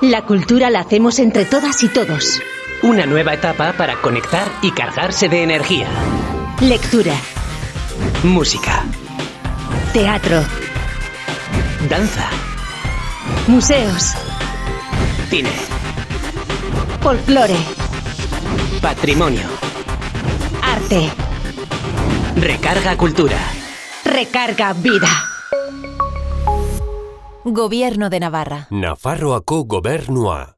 La cultura la hacemos entre todas y todos. Una nueva etapa para conectar y cargarse de energía. Lectura, Música, teatro, danza, museos, cine, folclore, patrimonio. arte, Recarga cultura. recarga vida. Gobierno de Navarra. Nafarroako gobernua.